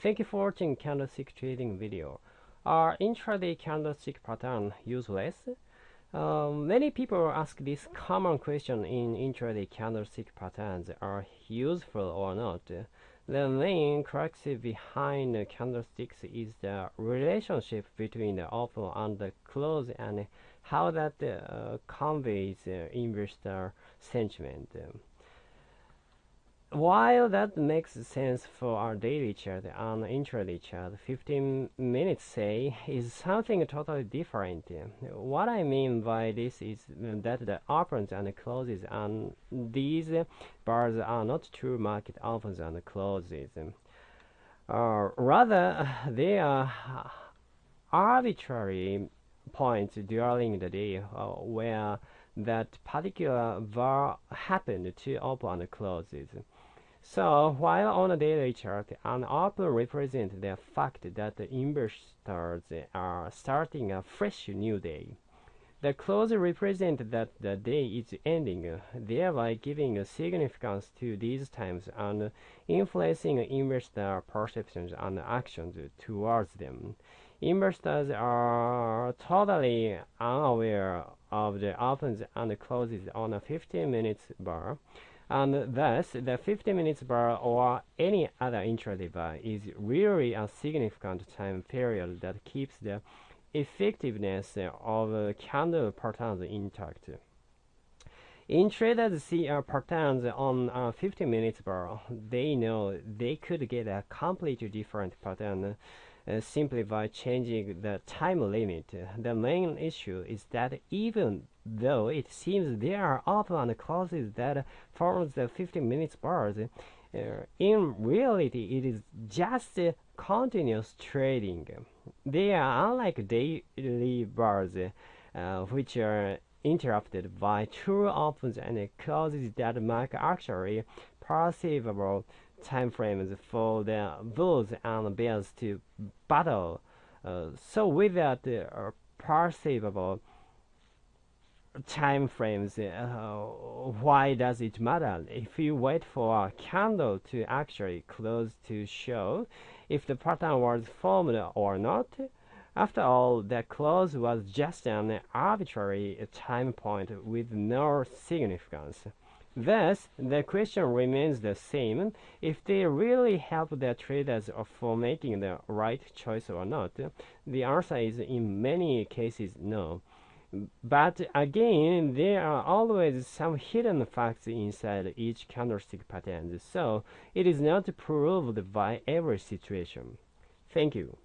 Thank you for watching candlestick trading video. Are intraday candlestick pattern useless? Um, many people ask this common question in intraday candlestick patterns are useful or not. The main crux behind candlesticks is the relationship between the open and the close and how that uh, conveys uh, investor sentiment. While that makes sense for our daily chart and intraday chart, 15 minutes say is something totally different. What I mean by this is that the opens and closes and these bars are not true market opens and closes. Uh, rather, they are arbitrary points during the day uh, where that particular bar happened to open and closes. So while on a daily chart, an open represents the fact that the investors are starting a fresh new day. The close represents that the day is ending, thereby giving significance to these times and influencing investor perceptions and actions towards them. Investors are totally unaware of the opens and closes on a 15 minutes bar and thus the 50 minutes bar or any other intraday bar is really a significant time period that keeps the effectiveness of candle patterns intact. In traders see uh, patterns on a 50 minutes bar, they know they could get a completely different pattern uh, simply by changing the time limit. The main issue is that even though it seems there are open closes that forms the 15 minutes bars, uh, in reality it is just uh, continuous trading. They are unlike daily bars, uh, which are interrupted by true opens and closes that mark actually perceivable time frames for the bulls and bears to battle. Uh, so without uh, perceivable time frames, uh, why does it matter? If you wait for a candle to actually close to show if the pattern was formed or not, after all, the close was just an arbitrary time point with no significance. Thus, the question remains the same. If they really help the traders for making the right choice or not, the answer is in many cases no. But again, there are always some hidden facts inside each candlestick pattern, so it is not proved by every situation. Thank you.